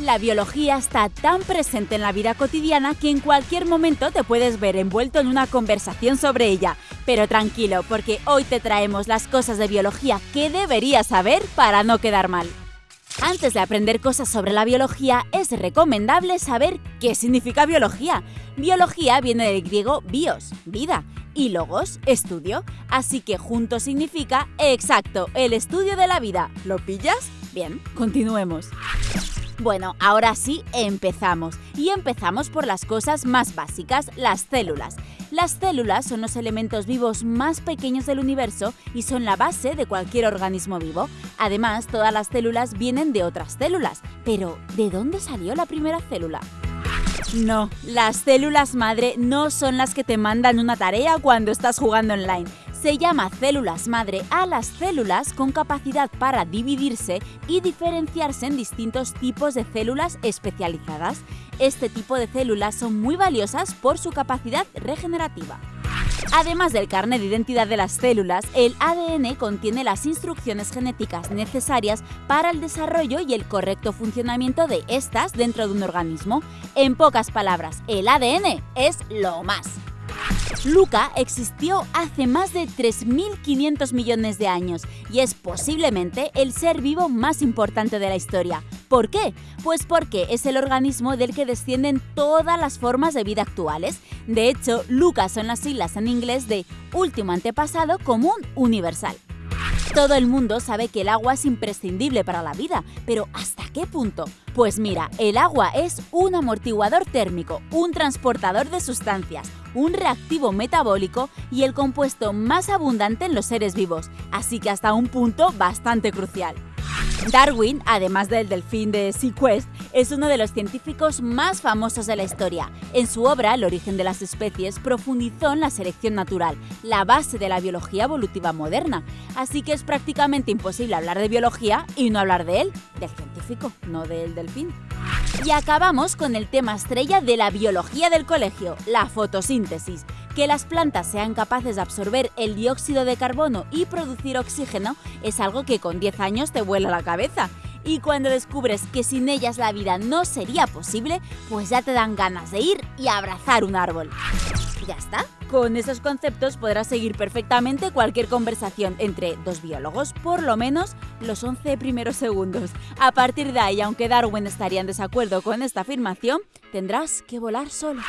La biología está tan presente en la vida cotidiana que en cualquier momento te puedes ver envuelto en una conversación sobre ella. Pero tranquilo, porque hoy te traemos las cosas de biología que deberías saber para no quedar mal. Antes de aprender cosas sobre la biología, es recomendable saber qué significa biología. Biología viene del griego bios, vida, y logos, estudio, así que junto significa exacto, el estudio de la vida. ¿Lo pillas? Bien, continuemos. Bueno, ahora sí, empezamos. Y empezamos por las cosas más básicas, las células. Las células son los elementos vivos más pequeños del universo y son la base de cualquier organismo vivo. Además, todas las células vienen de otras células. Pero, ¿de dónde salió la primera célula? No, las células madre no son las que te mandan una tarea cuando estás jugando online se llama células madre a las células con capacidad para dividirse y diferenciarse en distintos tipos de células especializadas. Este tipo de células son muy valiosas por su capacidad regenerativa. Además del carnet de identidad de las células, el ADN contiene las instrucciones genéticas necesarias para el desarrollo y el correcto funcionamiento de estas dentro de un organismo. En pocas palabras, el ADN es lo más. Luca existió hace más de 3.500 millones de años y es posiblemente el ser vivo más importante de la historia. ¿Por qué? Pues porque es el organismo del que descienden todas las formas de vida actuales. De hecho, Luca son las siglas en inglés de último antepasado común universal. Todo el mundo sabe que el agua es imprescindible para la vida, pero ¿hasta qué punto? Pues mira, el agua es un amortiguador térmico, un transportador de sustancias, un reactivo metabólico y el compuesto más abundante en los seres vivos, así que hasta un punto bastante crucial. Darwin, además del delfín de SeaQuest, es uno de los científicos más famosos de la historia. En su obra, El origen de las especies, profundizó en la selección natural, la base de la biología evolutiva moderna. Así que es prácticamente imposible hablar de biología y no hablar de él, del científico, no del delfín. Y acabamos con el tema estrella de la biología del colegio, la fotosíntesis. Que las plantas sean capaces de absorber el dióxido de carbono y producir oxígeno es algo que con 10 años te vuela la cabeza. Y cuando descubres que sin ellas la vida no sería posible, pues ya te dan ganas de ir y abrazar un árbol. ya está. Con esos conceptos podrás seguir perfectamente cualquier conversación entre dos biólogos, por lo menos los 11 primeros segundos. A partir de ahí, aunque Darwin estaría en desacuerdo con esta afirmación, tendrás que volar solo.